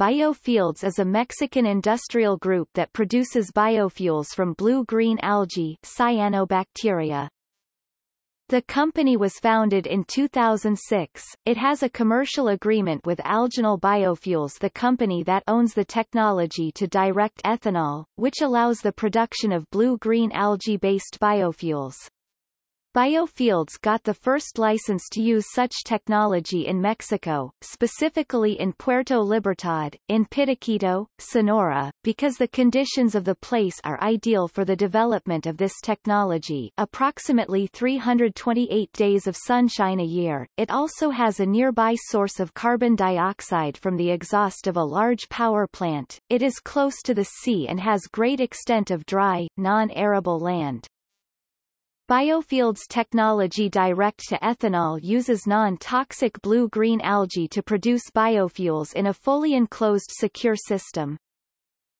Biofields is a Mexican industrial group that produces biofuels from blue-green algae cyanobacteria. The company was founded in 2006. It has a commercial agreement with Algenol Biofuels the company that owns the technology to direct ethanol, which allows the production of blue-green algae-based biofuels. Biofields got the first license to use such technology in Mexico, specifically in Puerto Libertad, in Pitiquito, Sonora, because the conditions of the place are ideal for the development of this technology approximately 328 days of sunshine a year. It also has a nearby source of carbon dioxide from the exhaust of a large power plant. It is close to the sea and has great extent of dry, non-arable land. Biofields technology direct to ethanol uses non-toxic blue-green algae to produce biofuels in a fully enclosed secure system.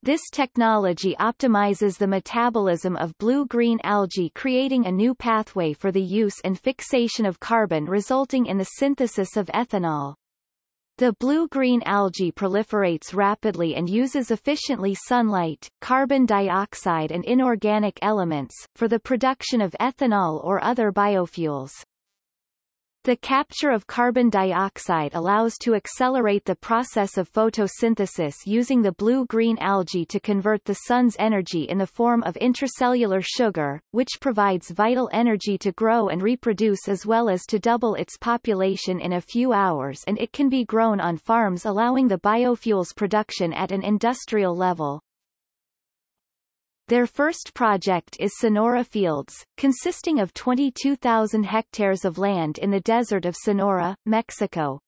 This technology optimizes the metabolism of blue-green algae creating a new pathway for the use and fixation of carbon resulting in the synthesis of ethanol. The blue-green algae proliferates rapidly and uses efficiently sunlight, carbon dioxide and inorganic elements, for the production of ethanol or other biofuels. The capture of carbon dioxide allows to accelerate the process of photosynthesis using the blue-green algae to convert the sun's energy in the form of intracellular sugar, which provides vital energy to grow and reproduce as well as to double its population in a few hours and it can be grown on farms allowing the biofuels production at an industrial level. Their first project is Sonora Fields, consisting of 22,000 hectares of land in the desert of Sonora, Mexico.